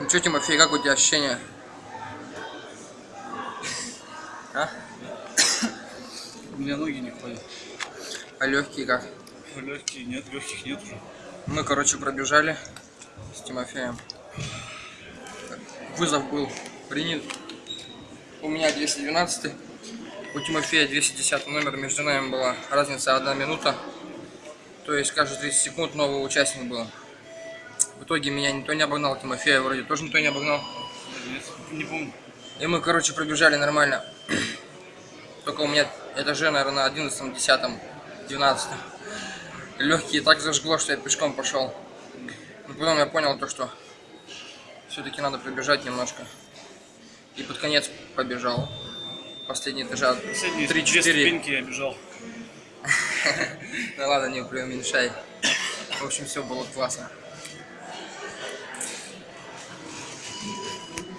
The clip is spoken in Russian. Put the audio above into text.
Ну что, Тимофей, как у тебя ощущения? А? У меня ноги не ходят. А легкие как? Легкие нет, легких нет уже. Мы, короче, пробежали с Тимофеем. Вызов был принят. У меня 212, у Тимофея 210 номер. Между нами была разница одна минута. То есть каждые 30 секунд новый участник был. В итоге меня никто не обогнал, Тимофея вроде тоже никто не обогнал. Не помню. И мы, короче, пробежали нормально. Только у меня этаже, наверное, на 11, 10, 12. Легкие так зажгло, что я пешком пошел. Но потом я понял то, что все-таки надо пробежать немножко. И под конец побежал. Последние этажа Последние две 3-4. ступеньки я бежал. Ну ладно, не преуменьшай. В общем, все было классно.